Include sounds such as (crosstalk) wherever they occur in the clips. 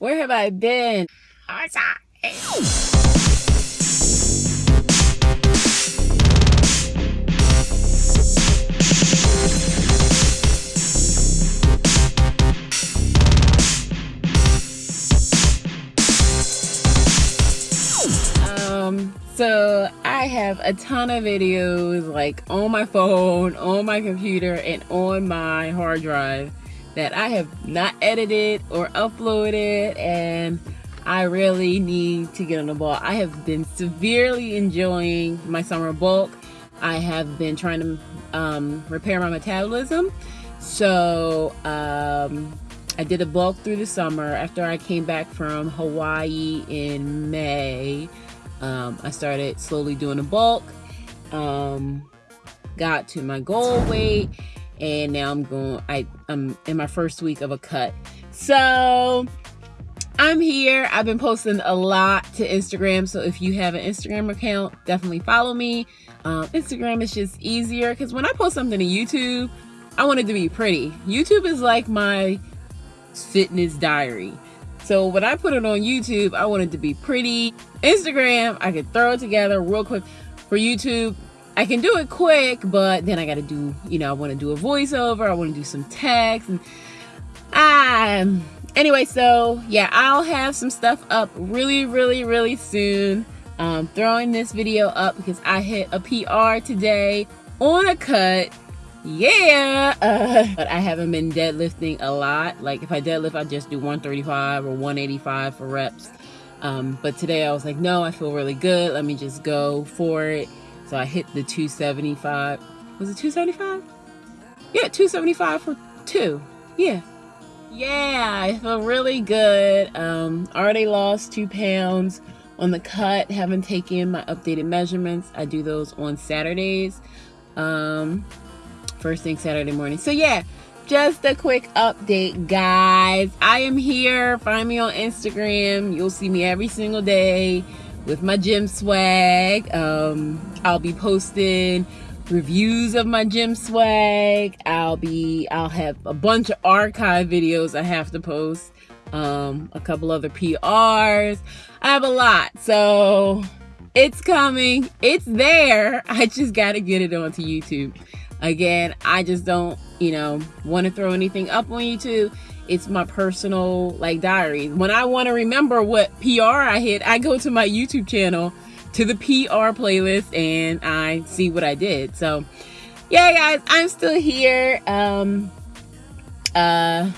Where have I been? Um, so I have a ton of videos like on my phone, on my computer, and on my hard drive that I have not edited or uploaded and I really need to get on the ball. I have been severely enjoying my summer bulk. I have been trying to um, repair my metabolism. So um, I did a bulk through the summer. After I came back from Hawaii in May, um, I started slowly doing a bulk. Um, got to my goal weight and now I'm going I I'm in my first week of a cut. So I'm here. I've been posting a lot to Instagram. So if you have an Instagram account definitely follow me. Um, Instagram is just easier because when I post something to YouTube I want it to be pretty. YouTube is like my fitness diary. So when I put it on YouTube I want it to be pretty. Instagram I can throw it together real quick. For YouTube I can do it quick, but then I got to do, you know, I want to do a voiceover. I want to do some text. And, um, anyway, so yeah, I'll have some stuff up really, really, really soon. Um, throwing this video up because I hit a PR today on a cut. Yeah, uh, but I haven't been deadlifting a lot. Like if I deadlift, I just do 135 or 185 for reps. Um, but today I was like, no, I feel really good. Let me just go for it. So I hit the 275. Was it 275? Yeah, 275 for two. Yeah. Yeah, I feel really good. Um, already lost two pounds on the cut. Haven't taken my updated measurements. I do those on Saturdays. Um, first thing Saturday morning. So yeah, just a quick update, guys. I am here. Find me on Instagram. You'll see me every single day with my gym swag. Um, I'll be posting reviews of my gym swag. I'll be, I'll have a bunch of archive videos I have to post. Um, a couple other PRs. I have a lot. So it's coming. It's there. (laughs) I just got to get it onto YouTube. Again, I just don't, you know, want to throw anything up on YouTube it's my personal like diary. When I want to remember what PR I hit, I go to my YouTube channel to the PR playlist and I see what I did. So yeah, guys, I'm still here. Um, uh,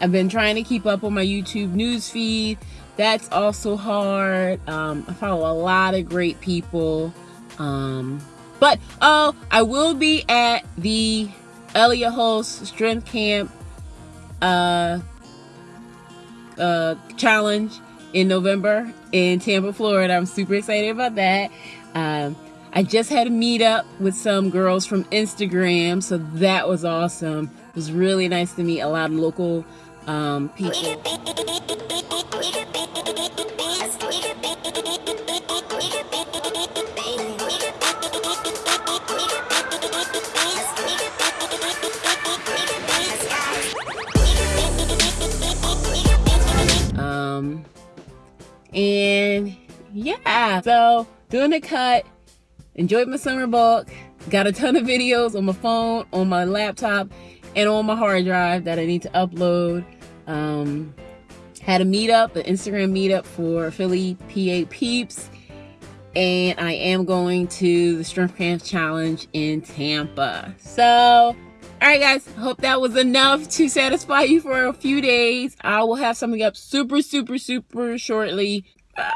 I've been trying to keep up on my YouTube news feed. That's also hard. Um, I follow a lot of great people. Um, but oh, I will be at the Elliott Hulse Strength Camp uh, uh, challenge in November in Tampa, Florida. I'm super excited about that. Um, I just had a meetup with some girls from Instagram, so that was awesome. It was really nice to meet a lot of local um, people. And yeah, so doing the cut, enjoyed my summer bulk, got a ton of videos on my phone, on my laptop, and on my hard drive that I need to upload. Um, had a meetup, an Instagram meetup for Philly PA Peeps. And I am going to the Strength Camp Challenge in Tampa. So all right, guys. Hope that was enough to satisfy you for a few days. I will have something up super, super, super shortly. Ah,